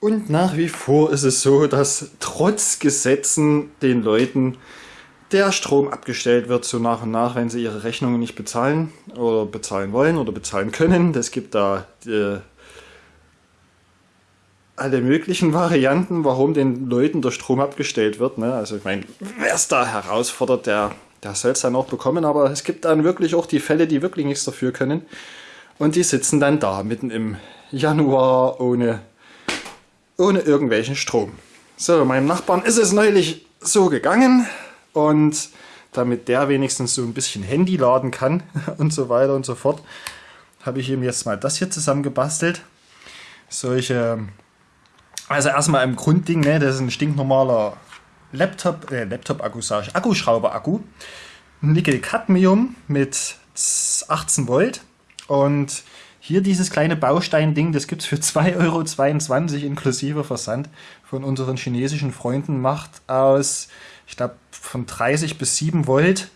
Und nach wie vor ist es so, dass trotz Gesetzen den Leuten der Strom abgestellt wird, so nach und nach, wenn sie ihre Rechnungen nicht bezahlen oder bezahlen wollen oder bezahlen können. Es gibt da äh, alle möglichen Varianten, warum den Leuten der Strom abgestellt wird. Ne? Also ich meine, wer es da herausfordert, der, der soll es dann auch bekommen. Aber es gibt dann wirklich auch die Fälle, die wirklich nichts dafür können. Und die sitzen dann da, mitten im Januar, ohne, ohne irgendwelchen Strom. So, meinem Nachbarn ist es neulich so gegangen. Und damit der wenigstens so ein bisschen Handy laden kann und so weiter und so fort, habe ich ihm jetzt mal das hier zusammengebastelt. Solche also erstmal im Grundding, ne, das ist ein stinknormaler Laptop, äh, Laptop-Akku, sage ich, Akkuschrauber-Akku. Nickel-Cadmium mit 18 Volt. Und hier dieses kleine Baustein-Ding, das gibt es für 2,22 Euro inklusive Versand von unseren chinesischen Freunden. Macht aus, ich glaube, von 30 bis 7 Volt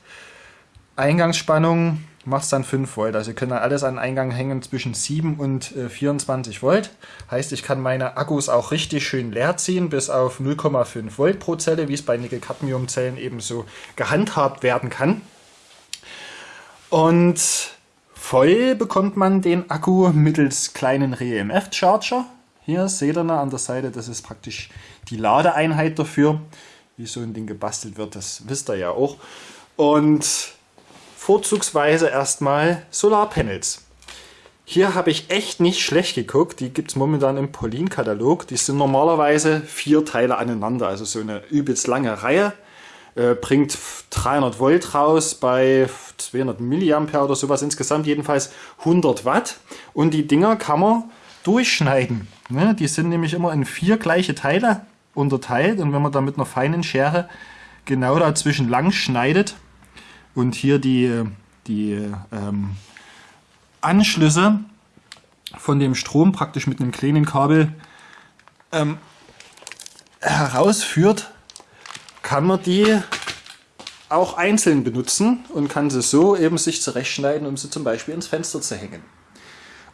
Eingangsspannung macht es dann 5 Volt. Also ihr könnt dann alles an Eingang hängen zwischen 7 und äh, 24 Volt. Heißt, ich kann meine Akkus auch richtig schön leer ziehen, bis auf 0,5 Volt pro Zelle, wie es bei Nickel-Cadmium-Zellen eben so gehandhabt werden kann. Und voll bekommt man den Akku mittels kleinen REMF-Charger. Hier seht ihr an der Seite, das ist praktisch die Ladeeinheit dafür. Wie so ein Ding gebastelt wird, das wisst ihr ja auch. Und vorzugsweise erstmal Solarpanels. Hier habe ich echt nicht schlecht geguckt. Die gibt es momentan im Polin-Katalog. Die sind normalerweise vier Teile aneinander, also so eine übelst lange Reihe. Äh, bringt 300 Volt raus bei 200 Milliampere oder sowas. Insgesamt jedenfalls 100 Watt. Und die Dinger kann man durchschneiden. Ne? Die sind nämlich immer in vier gleiche Teile unterteilt. Und wenn man da mit einer feinen Schere genau dazwischen lang schneidet, und hier die, die ähm, Anschlüsse von dem Strom praktisch mit einem kleinen Kabel ähm, herausführt, kann man die auch einzeln benutzen und kann sie so eben sich zurechtschneiden, um sie zum Beispiel ins Fenster zu hängen.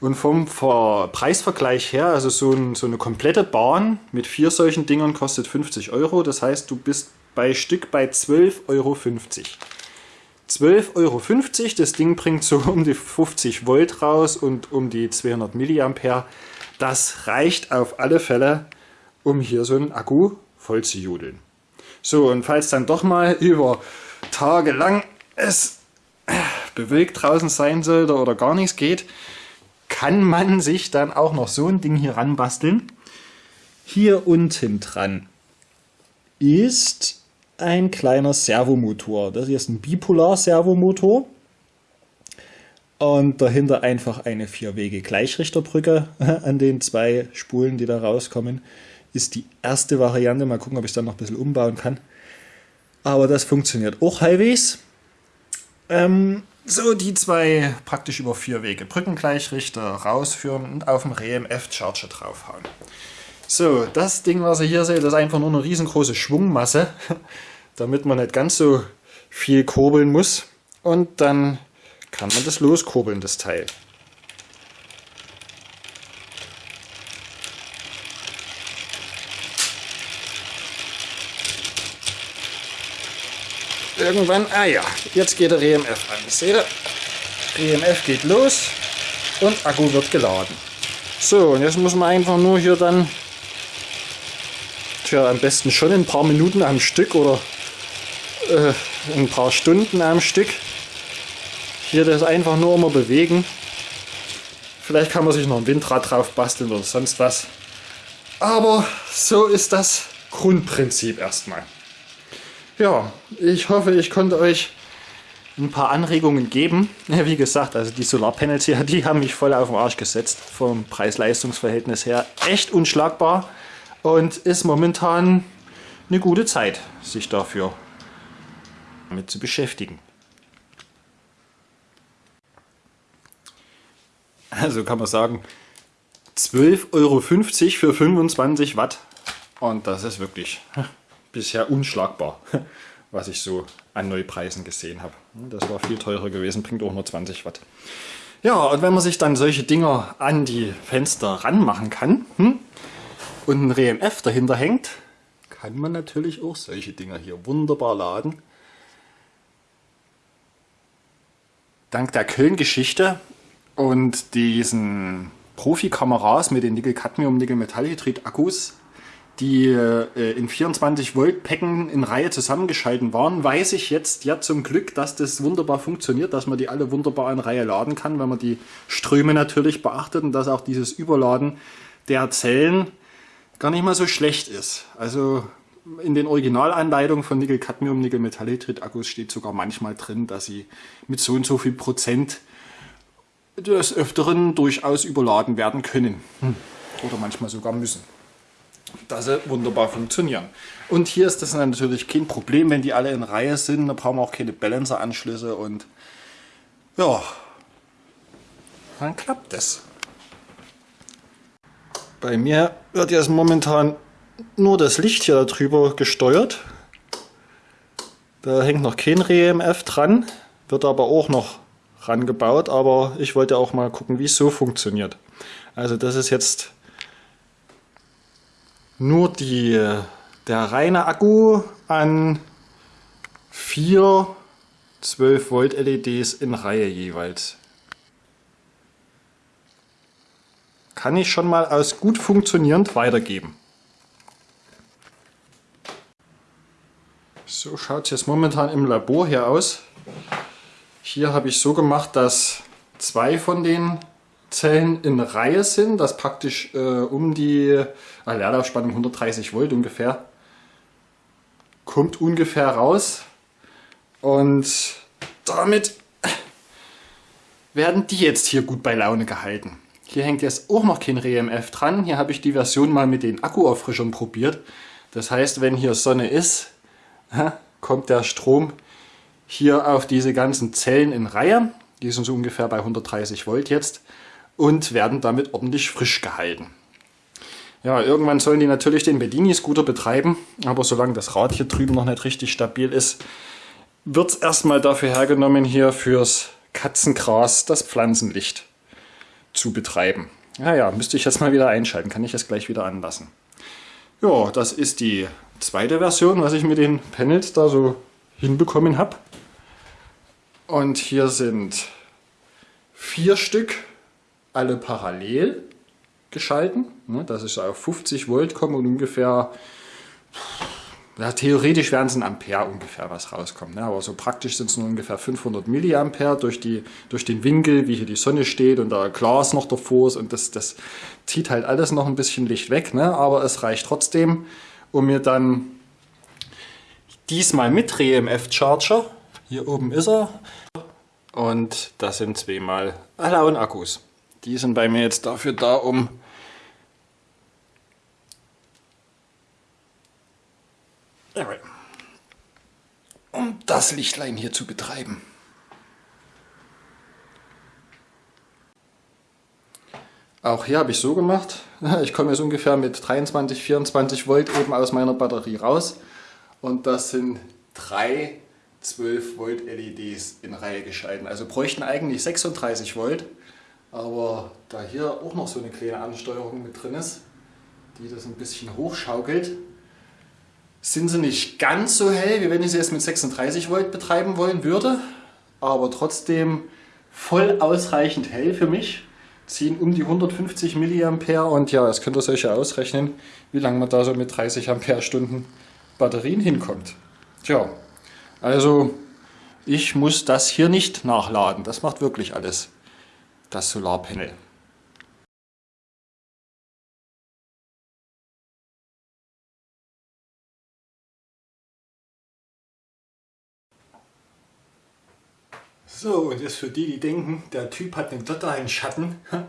Und vom Preisvergleich her, also so, ein, so, eine komplette Bahn mit vier solchen Dingern kostet 50 Euro. Das heißt, du bist bei Stück bei 12,50 Euro. 12,50 Euro. Das Ding bringt so um die 50 Volt raus und um die 200 Milliampere. Das reicht auf alle Fälle, um hier so einen Akku voll zu judeln. So, und falls dann doch mal über Tage lang es bewölkt draußen sein sollte oder gar nichts geht, kann man sich dann auch noch so ein Ding hier ranbasteln. Hier unten dran ist ein kleiner Servomotor. Das hier ist ein Bipolar-Servomotor. Und dahinter einfach eine Vier-Wege-Gleichrichterbrücke an den zwei Spulen, die da rauskommen. Ist die erste Variante. Mal gucken, ob ich dann noch ein bisschen umbauen kann. Aber das funktioniert auch halbwegs. Ähm, so die zwei praktisch über vier Wege Brückengleichrichter rausführen und auf dem RMF-Charger draufhauen. So, das Ding, was ihr hier seht, ist einfach nur eine riesengroße Schwungmasse, damit man nicht ganz so viel kurbeln muss. Und dann kann man das loskurbeln, das Teil. Irgendwann, ah ja, jetzt geht der EMF an. Seht ihr? EMF geht los und Akku wird geladen. So, und jetzt muss man einfach nur hier dann Tja, am besten schon ein paar Minuten am Stück oder äh, ein paar Stunden am Stück. Hier das einfach nur immer bewegen. Vielleicht kann man sich noch ein Windrad drauf basteln oder sonst was. Aber so ist das Grundprinzip erstmal. Ja, ich hoffe, ich konnte euch ein paar Anregungen geben. Wie gesagt, also die Solarpanels hier, die haben mich voll auf den Arsch gesetzt. Vom Preis-Leistungs-Verhältnis her echt unschlagbar und ist momentan eine gute Zeit, sich dafür damit zu beschäftigen. Also kann man sagen, 12,50 Euro für 25 Watt. Und das ist wirklich bisher unschlagbar, was ich so an Neupreisen gesehen habe. Das war viel teurer gewesen, bringt auch nur 20 Watt. Ja, und wenn man sich dann solche Dinger an die Fenster ranmachen kann, hm, und ein RMF dahinter hängt, kann man natürlich auch solche Dinger hier wunderbar laden. Dank der Köln-Geschichte und diesen Profikameras mit den Nickel-Cadmium-Nickel-Metallhydrid-Akkus, die äh, in 24 Volt Päcken in Reihe zusammengeschalten waren, weiß ich jetzt ja zum Glück, dass das wunderbar funktioniert, dass man die alle wunderbar in Reihe laden kann, wenn man die Ströme natürlich beachtet und dass auch dieses Überladen der Zellen gar nicht mal so schlecht ist. Also in den Originalanleitungen von Nickel-Cadmium, Nickel-Metallhydrid-Akkus steht sogar manchmal drin, dass sie mit so und so viel Prozent des Öfteren durchaus überladen werden können. Hm. Oder manchmal sogar müssen. Dass sie wunderbar funktionieren. Und hier ist das natürlich kein Problem, wenn die alle in Reihe sind. Da brauchen wir auch keine Balancer-Anschlüsse und ja, dann klappt das. Bei mir wird jetzt momentan nur das Licht hier drüber gesteuert. Da hängt noch kein REMF dran, wird aber auch noch rangebaut, aber ich wollte auch mal gucken, wie es so funktioniert. Also das ist jetzt nur die, der reine Akku an vier 12 Volt LEDs in Reihe jeweils. Kann ich schon mal aus gut funktionierend weitergeben. So schaut es jetzt momentan im Labor hier aus. Hier habe ich so gemacht, dass zwei von den Zellen in Reihe sind, dass praktisch äh, um die äh, Leerlaufspannung 130 Volt ungefähr kommt ungefähr raus und damit werden die jetzt hier gut bei Laune gehalten. Hier hängt jetzt auch noch kein RMF dran. Hier habe ich die Version mal mit den Akkuauffrischern probiert. Das heißt, wenn hier Sonne ist, kommt der Strom hier auf diese ganzen Zellen in Reihe. Die sind so ungefähr bei 130 Volt jetzt und werden damit ordentlich frisch gehalten. Ja, irgendwann sollen die natürlich den Bedini-Scooter betreiben, aber solange das Rad hier drüben noch nicht richtig stabil ist, wird es erstmal dafür hergenommen, hier fürs Katzengras das Pflanzenlicht zu betreiben. Ja, ja, müsste ich jetzt mal wieder einschalten, kann ich es gleich wieder anlassen. Ja, das ist die zweite Version, was ich mit den Panels da so hinbekommen habe. Und hier sind vier Stück, alle parallel geschalten. Ne, dass ich auf 50 Volt komme und ungefähr, ja, theoretisch werden es ein Ampere ungefähr was rauskommt. Ne? Aber so praktisch sind es nur ungefähr 500 Milliampere durch, die, durch den Winkel, wie hier die Sonne steht und da Glas noch davor ist. Und das, das zieht halt alles noch ein bisschen Licht weg. Ne? Aber es reicht trotzdem, um mir dann diesmal mit RMF Charger, hier oben ist er, und das sind zweimal Alaun Akkus. Die sind bei mir jetzt dafür da, um um das Lichtlein hier zu betreiben. Auch hier habe ich so gemacht. Ich komme jetzt ungefähr mit 23, 24 Volt eben aus meiner Batterie raus. Und das sind drei 12 Volt LEDs in Reihe geschalten. Also bräuchten eigentlich 36 Volt. Aber da hier auch noch so eine kleine Ansteuerung mit drin ist, die das ein bisschen hochschaukelt, sind sie nicht ganz so hell, wie wenn ich sie jetzt mit 36 Volt betreiben wollen würde. Aber trotzdem voll ausreichend hell für mich ziehen um die 150 mA und ja, das könnt ihr euch ja ausrechnen, wie lange man da so mit 30 Ampere-Stunden Batterien hinkommt. Tja, also ich muss das hier nicht nachladen, das macht wirklich alles das Solarpanel. So, und jetzt für die, die denken, der Typ hat einen totalen Schatten,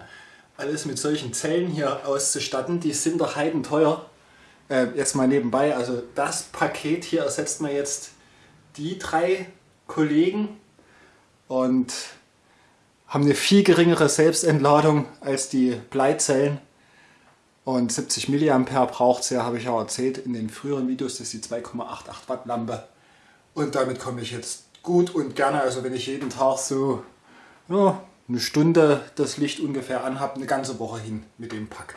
alles mit solchen Zellen hier auszustatten, die sind doch heidenteuer. Äh, jetzt mal nebenbei, also das Paket hier ersetzt man jetzt die drei Kollegen und haben eine viel geringere Selbstentladung als die Bleizellen. Und 70 mA braucht ja, habe ich auch erzählt in den früheren Videos, das ist die 2,88 Watt Lampe. Und damit komme ich jetzt gut und gerne, also wenn ich jeden Tag so ja, eine Stunde das Licht ungefähr anhabe, eine ganze Woche hin mit dem Pack.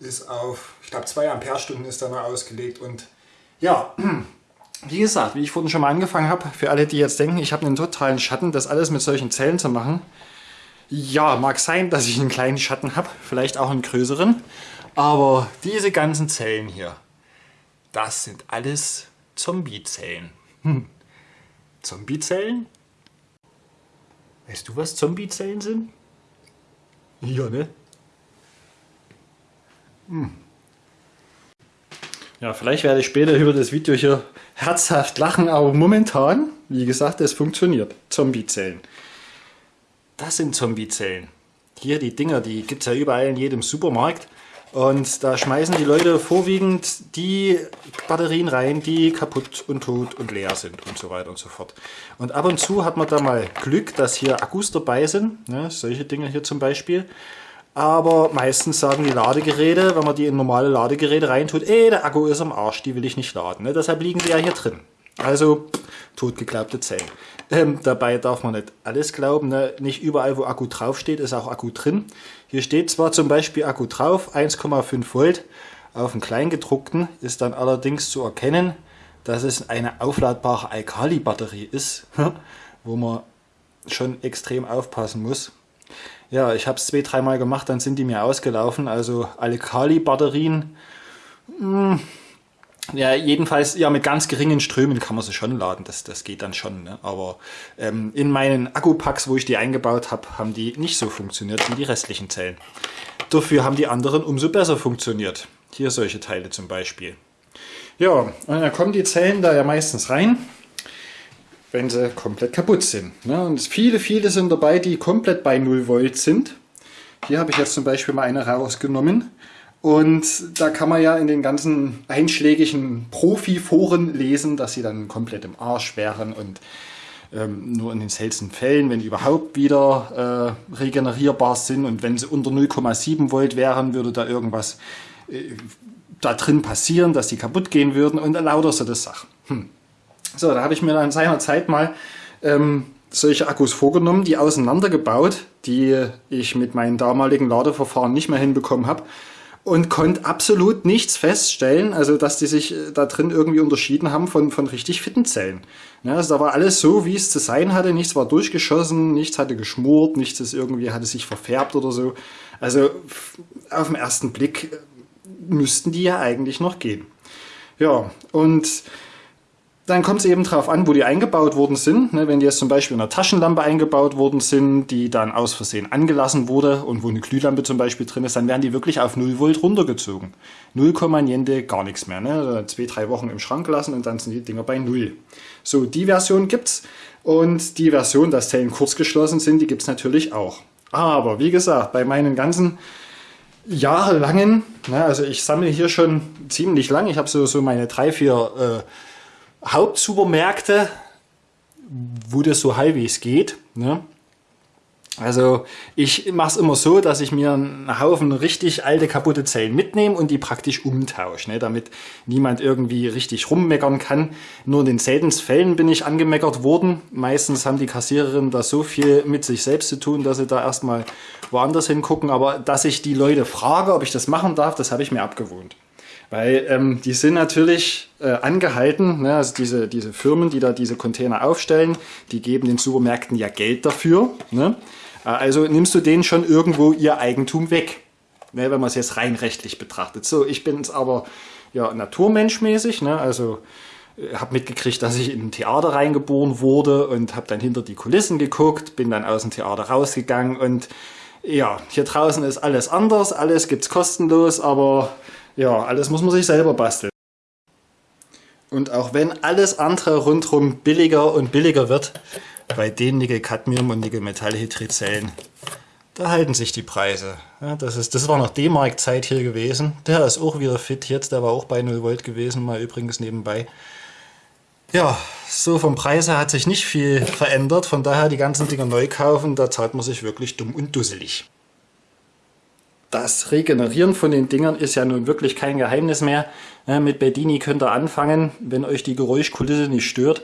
ist auf, ich glaube 2 Ampere-Stunden ist da noch ausgelegt und ja, wie gesagt, wie ich vorhin schon mal angefangen habe, für alle, die jetzt denken, ich habe einen totalen Schatten, das alles mit solchen Zellen zu machen. Ja, mag sein, dass ich einen kleinen Schatten habe, vielleicht auch einen größeren, aber diese ganzen Zellen hier, das sind alles Zombie-Zellen. Hm. Zombie-Zellen? Weißt du, was Zombie-Zellen sind? Ja, ne? Hm. Ja, vielleicht werde ich später über das Video hier herzhaft lachen, aber momentan, wie gesagt, es funktioniert. Zombie-Zellen. Das sind Zombie-Zellen. Hier die Dinger, die gibt es ja überall in jedem Supermarkt. Und da schmeißen die Leute vorwiegend die Batterien rein, die kaputt und tot und leer sind und so weiter und so fort. Und ab und zu hat man da mal Glück, dass hier Akkus dabei sind, ne, solche Dinge hier zum Beispiel. Aber meistens sagen die Ladegeräte, wenn man die in normale Ladegeräte reintut, ey, der Akku ist am Arsch, die will ich nicht laden. Ne? Deshalb liegen die ja hier drin. Also totgeglaubte Zellen. Ähm, dabei darf man nicht alles glauben. Ne? Nicht überall, wo Akku draufsteht, ist auch Akku drin. Hier steht zwar zum Beispiel Akku drauf, 1,5 Volt. Auf dem Kleingedruckten ist dann allerdings zu erkennen, dass es eine aufladbare Alkali-Batterie ist, wo man schon extrem aufpassen muss. Ja, ich habe es zwei, dreimal gemacht, dann sind die mir ausgelaufen. Also Alkali-Batterien, hm, ja, jedenfalls, ja, mit ganz geringen Strömen kann man sie schon laden, das, das geht dann schon. Ne? Aber ähm, in meinen Akkupacks, wo ich die eingebaut habe, haben die nicht so funktioniert wie die restlichen Zellen. Dafür haben die anderen umso besser funktioniert. Hier solche Teile zum Beispiel. Ja, und dann kommen die Zellen da ja meistens rein, wenn sie komplett kaputt sind. Ne? Und viele, viele sind dabei, die komplett bei 0 Volt sind. Hier habe ich jetzt zum Beispiel mal eine rausgenommen. Und da kann man ja in den ganzen einschlägigen Profi-Foren lesen, dass sie dann komplett im Arsch wären und ähm, nur in den seltensten Fällen, wenn überhaupt wieder äh, regenerierbar sind und wenn sie unter 0,7 Volt wären, würde da irgendwas äh, da drin passieren, dass die kaputt gehen würden und lauter so das Sachen. Hm. So, da habe ich mir dann seiner Zeit mal ähm, solche Akkus vorgenommen, die auseinandergebaut, die ich mit meinen damaligen Ladeverfahren nicht mehr hinbekommen habe und konnte absolut nichts feststellen, also dass die sich äh, da drin irgendwie unterschieden haben von, von richtig fitten Zellen. Ja, also da war alles so, wie es zu sein hatte, nichts war durchgeschossen, nichts hatte geschmort, nichts ist irgendwie hatte sich verfärbt oder so. Also auf den ersten Blick äh, müssten die ja eigentlich noch gehen. Ja, und dann kommt es eben darauf an, wo die eingebaut worden sind. Ne, wenn die jetzt zum Beispiel in einer Taschenlampe eingebaut worden sind, die dann aus Versehen angelassen wurde und wo eine Glühlampe zum Beispiel drin ist, dann werden die wirklich auf 0 Volt runtergezogen. 0, niente, gar nichts mehr. Ne? Also zwei, drei Wochen im Schrank lassen und dann sind die Dinger bei 0. So, die Version gibt's und die Version, dass Zellen kurz geschlossen sind, die gibt es natürlich auch. Aber wie gesagt, bei meinen ganzen jahrelangen, ne, also ich sammle hier schon ziemlich lang, ich habe so, so meine drei, vier äh, Hauptsupermärkte, wo das so halbwegs geht. Ne? Also ich mache es immer so, dass ich mir einen Haufen richtig alte kaputte Zellen mitnehme und die praktisch umtausche, ne, damit niemand irgendwie richtig rummeckern kann. Nur in den seltensten Fällen bin ich angemeckert worden. Meistens haben die Kassiererinnen da so viel mit sich selbst zu tun, dass sie da erstmal woanders hingucken. Aber dass ich die Leute frage, ob ich das machen darf, das habe ich mir abgewohnt. Weil ähm, die sind natürlich äh, angehalten, ne, also diese, diese Firmen, die da diese Container aufstellen, die geben den Supermärkten ja Geld dafür. Ne? Äh, also nimmst du denen schon irgendwo ihr Eigentum weg, ne, wenn man es jetzt rein rechtlich betrachtet. So, ich bin es aber ja naturmenschmäßig, ne, also äh, habe mitgekriegt, dass ich in ein Theater reingeboren wurde und habe dann hinter die Kulissen geguckt, bin dann aus dem Theater rausgegangen und ja, hier draußen ist alles anders, alles gibt's kostenlos, aber ja, alles muss man sich selber basteln. Und auch wenn alles andere rundherum billiger und billiger wird, bei den Nickel-Cadmium- und Nickel-Metallhydrid-Zellen, da halten sich die Preise. Ja, das, ist, das war noch D-Mark-Zeit hier gewesen. Der ist auch wieder fit jetzt, der war auch bei 0 Volt gewesen, mal übrigens nebenbei. Ja, so vom Preis her hat sich nicht viel verändert, von daher die ganzen Dinger neu kaufen, da zahlt man sich wirklich dumm und dusselig das Regenerieren von den Dingern ist ja nun wirklich kein Geheimnis mehr. Mit Bedini könnt ihr anfangen, wenn euch die Geräuschkulisse nicht stört.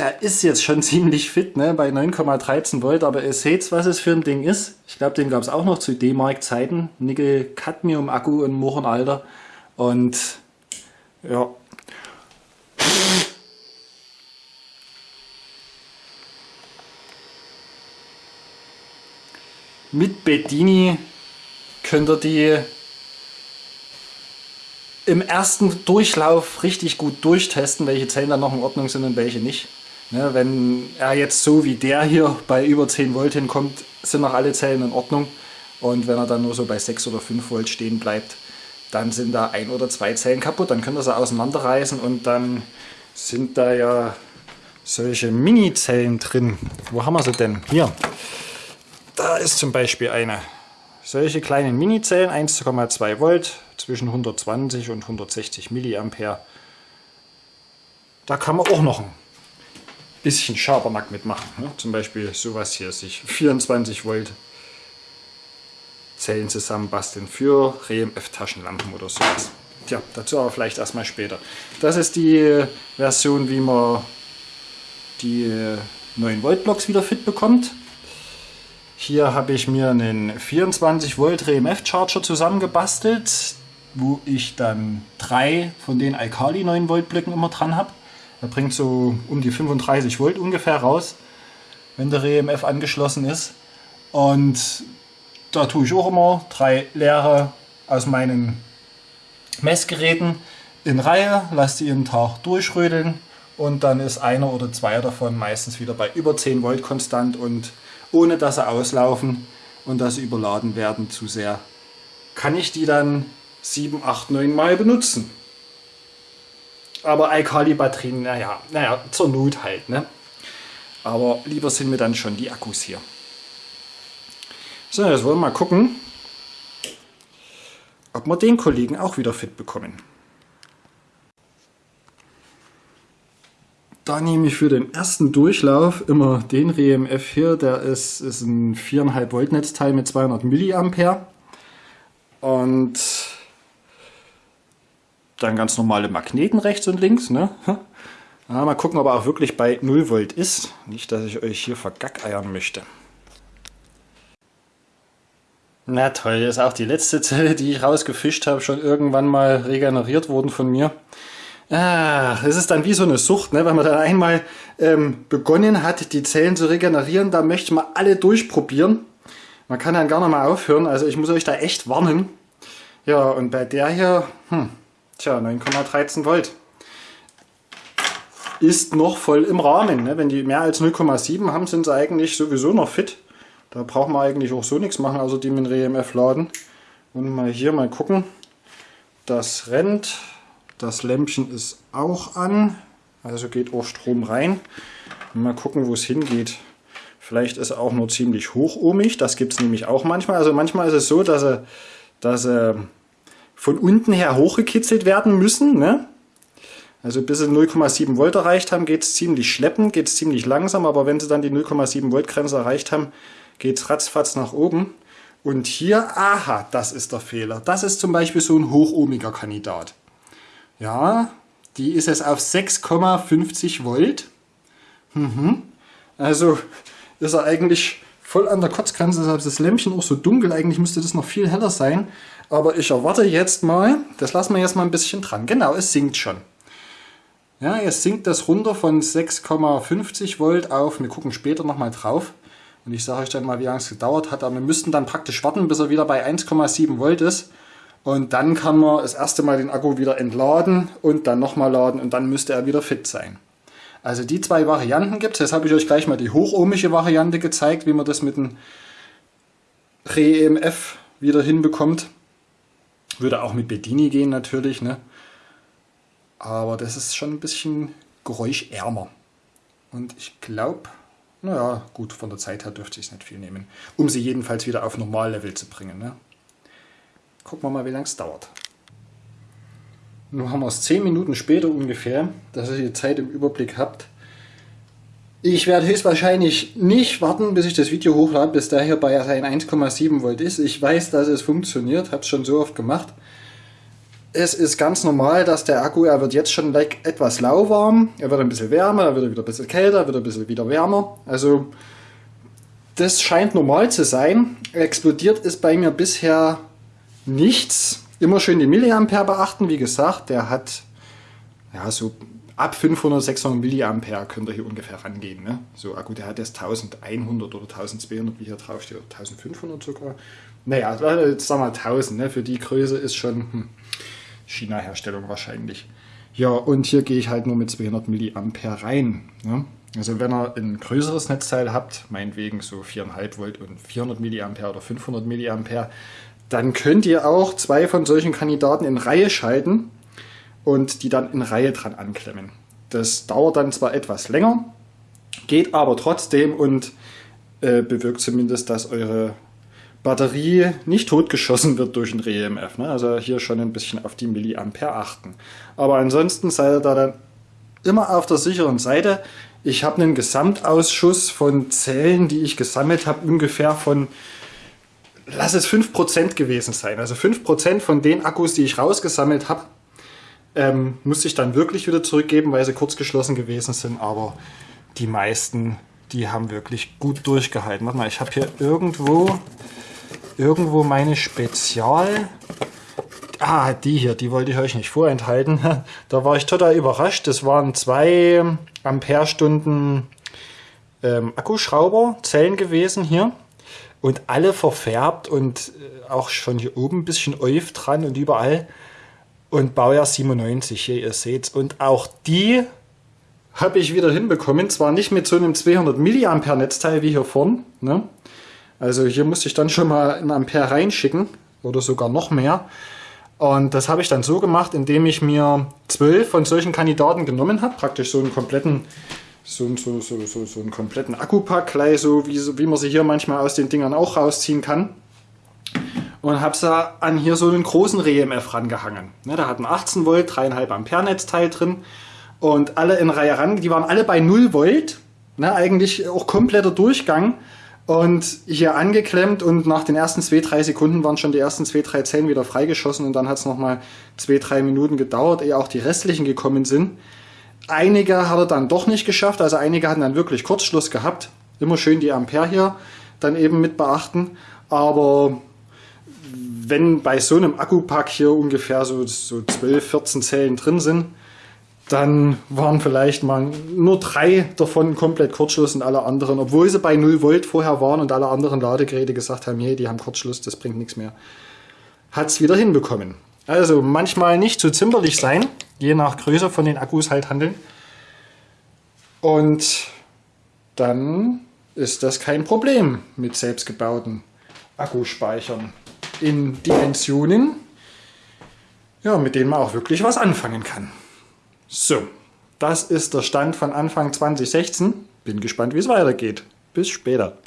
der ist jetzt schon ziemlich fit, ne, bei 9,13 Volt, aber ihr seht, was es für ein Ding ist. Ich glaube, den gab es auch noch zu D-Mark-Zeiten. Nickel-Cadmium-Akku in Mochenalter. Und ja. Mit Bedini könnt ihr die im ersten Durchlauf richtig gut durchtesten, welche Zellen dann noch in Ordnung sind und welche nicht. Ne, wenn er jetzt so wie der hier bei über 10 Volt hinkommt, sind noch alle Zellen in Ordnung. Und wenn er dann nur so bei 6 oder 5 Volt stehen bleibt, dann sind da ein oder zwei Zellen kaputt. Dann könnt ihr sie auseinanderreißen und dann sind da ja solche Mini-Zellen drin. Wo haben wir sie denn? Hier. Da ist zum Beispiel eine. Solche kleinen Mini-Zellen, 1,2 Volt, zwischen 120 und 160 Milliampere. Da kann man auch noch ein bisschen Schabernack mitmachen. Ne? Zum Beispiel sowas hier, sich 24 Volt Zellen zusammenbasteln für RMF-Taschenlampen oder sowas. Tja, dazu aber vielleicht erstmal später. Das ist die Version, wie man die 9 Volt Blocks wieder fit bekommt. Hier habe ich mir einen 24 Volt RMF Charger zusammengebastelt, wo ich dann drei von den Alkali 9 Volt Blöcken immer dran habe. Er bringt so um die 35 Volt ungefähr raus, wenn der RMF angeschlossen ist. Und da tue ich auch immer drei leere aus meinen Messgeräten in Reihe, lasse die einen Tag durchrödeln und dann ist einer oder zwei davon meistens wieder bei über 10 Volt konstant und ohne dass sie auslaufen und dass sie überladen werden zu sehr, kann ich die dann 7, 8, 9 Mal benutzen. Aber Alkali-Batterien, naja, naja, zur Not halt. Ne? Aber lieber sind mir dann schon die Akkus hier. So, jetzt wollen wir mal gucken, ob wir den Kollegen auch wieder fit bekommen. Da nehme ich für den ersten Durchlauf immer den RMF hier, der ist, ist ein 4,5 Volt Netzteil mit 200 Milliampere und dann ganz normale Magneten rechts und links. Ne? Ja, mal gucken, ob er auch wirklich bei 0 Volt ist. Nicht, dass ich euch hier vergackeiern möchte. Na toll, ist auch die letzte Zelle, die ich rausgefischt habe, schon irgendwann mal regeneriert worden von mir. Ah, es ist dann wie so eine Sucht, ne? wenn man dann einmal ähm, begonnen hat, die Zellen zu regenerieren, da möchte man alle durchprobieren. Man kann dann nicht mal aufhören, also ich muss euch da echt warnen. Ja, und bei der hier, hm, tja, 9,13 Volt. Ist noch voll im Rahmen. Ne? Wenn die mehr als 0,7 haben, sind sie eigentlich sowieso noch fit. Da braucht man eigentlich auch so nichts machen, außer die mit dem RMF laden. Und mal hier mal gucken. Das rennt. Das Lämpchen ist auch an. Also geht auch Strom rein. Mal gucken, wo es hingeht. Vielleicht ist er auch nur ziemlich hochohmig. Das gibt es nämlich auch manchmal. Also manchmal ist es so, dass er, dass er von unten her hochgekitzelt werden müssen. Ne? Also bis sie 0,7 Volt erreicht haben, geht es ziemlich schleppend, geht es ziemlich langsam. Aber wenn sie dann die 0,7 Volt Grenze erreicht haben, geht es ratzfatz nach oben. Und hier, aha, das ist der Fehler. Das ist zum Beispiel so ein hochohmiger Kandidat. Ja, die ist es auf 6,50 Volt. Mhm. Also ist er eigentlich voll an der Kotzgrenze, deshalb ist das Lämpchen auch so dunkel. Eigentlich müsste das noch viel heller sein. Aber ich erwarte jetzt mal, das lassen wir jetzt mal ein bisschen dran. Genau, es sinkt schon. Ja, jetzt sinkt das runter von 6,50 Volt auf, wir gucken später nochmal drauf, und ich sage euch dann mal, wie lange es gedauert hat. Aber wir müssten dann praktisch warten, bis er wieder bei 1,7 Volt ist. Und dann kann man das erste Mal den Akku wieder entladen und dann nochmal laden und dann müsste er wieder fit sein. Also die zwei Varianten gibt es. Jetzt habe ich euch gleich mal die hochohmische Variante gezeigt, wie man das mit dem Re-EMF wieder hinbekommt. Würde auch mit Bedini gehen natürlich. Ne? Aber das ist schon ein bisschen geräuschärmer. Und ich glaube, naja, gut, von der Zeit her dürfte ich es nicht viel nehmen. Um sie jedenfalls wieder auf Normallevel zu bringen. Ne? Gucken wir mal, wie lange es dauert. Nun haben wir es 10 Minuten später ungefähr, dass ihr die Zeit im Überblick habt. Ich werde höchstwahrscheinlich nicht warten, bis ich das Video hochlade, bis der hier bei seinen 1,7 Volt ist. Ich weiß, dass es funktioniert, habe es schon so oft gemacht. es ist ganz normal, dass der Akku, er wird jetzt schon like etwas lauwarm, er wird ein bisschen wärmer, er wird wieder ein bisschen kälter, wird ein bisschen wieder wärmer. Also das scheint normal zu sein. Explodiert ist bei mir bisher nichts. Immer schön die Milliampere beachten. Wie gesagt, der hat ja so ab 500, 600 Milliampere könnt ihr hier ungefähr rangehen. Ne? So Akku, der hat jetzt 1100 oder 1200, wie hier drauf steht, 1500 sogar. Naja, jetzt sagen wir 1000. Ne? Für die Größe ist schon hm, China-Herstellung wahrscheinlich. Ja, und hier gehe ich halt nur mit 200 Milliampere rein. Ne? Also wenn ihr ein größeres Netzteil habt, meinetwegen so 4,5 Volt und 400 Milliampere oder 500 Milliampere, dann könnt ihr auch zwei von solchen Kandidaten in Reihe schalten und die dann in Reihe dran anklemmen. Das dauert dann zwar etwas länger, geht aber trotzdem und äh, bewirkt zumindest, dass eure Batterie nicht totgeschossen wird durch ein REMF. Ne? Also hier schon ein bisschen auf die Milliampere achten. Aber ansonsten seid ihr da dann immer auf der sicheren Seite. Ich habe einen Gesamtausschuss von Zellen, die ich gesammelt habe, ungefähr von, lass es 5% gewesen sein. Also 5% von den Akkus, die ich rausgesammelt habe, ähm, musste ich dann wirklich wieder zurückgeben, weil sie kurz geschlossen gewesen sind. Aber die meisten, die haben wirklich gut durchgehalten. Warte mal, ich habe hier irgendwo irgendwo meine Spezial... Ah, die hier, die wollte ich euch nicht vorenthalten. Da war ich total überrascht. Das waren zwei Amperestunden ähm, Akkuschrauber-Zellen gewesen hier. Und alle verfärbt und äh, auch schon hier oben ein bisschen Euf dran und überall. Und Baujahr 97, hier ihr seht's. Und auch die habe ich wieder hinbekommen. Zwar nicht mit so einem 200 mA Netzteil wie hier vorn, ne? Also hier musste ich dann schon mal ein Ampere reinschicken oder sogar noch mehr. Und das habe ich dann so gemacht, indem ich mir zwölf von solchen Kandidaten genommen habe, praktisch so einen kompletten, so, so, so, so, so einen kompletten Akkupack, gleich so wie, wie man sie hier manchmal aus den Dingern auch rausziehen kann. Und habe sie an hier so einen großen REMF rangehangen. Ne, da hatten 18 Volt, 3,5 Ampere Netzteil drin und alle in Reihe ran, die waren alle bei 0 Volt, ne, eigentlich auch kompletter Durchgang. Und hier angeklemmt und nach den ersten zwei, drei Sekunden waren schon die ersten zwei, drei Zellen wieder freigeschossen und dann hat es nochmal zwei, drei Minuten gedauert, ehe auch die restlichen gekommen sind. Einige hat er dann doch nicht geschafft, also einige hatten dann wirklich Kurzschluss gehabt. Immer schön die Ampere hier dann eben mit beachten. Aber wenn bei so einem Akkupack hier ungefähr so, so 12, 14 Zellen drin sind, dann waren vielleicht mal nur drei davon komplett Kurzschluss und alle anderen, obwohl sie bei 0 Volt vorher waren und alle anderen Ladegeräte gesagt haben, hey, die haben Kurzschluss, das bringt nichts mehr, hat es wieder hinbekommen. Also manchmal nicht zu zimperlich sein, je nach Größe von den Akkus halt handeln. Und dann ist das kein Problem mit selbstgebauten Akkuspeichern in Dimensionen, ja, mit denen man auch wirklich was anfangen kann. So, das ist der Stand von Anfang 2016. Bin gespannt, wie es weitergeht. Bis später.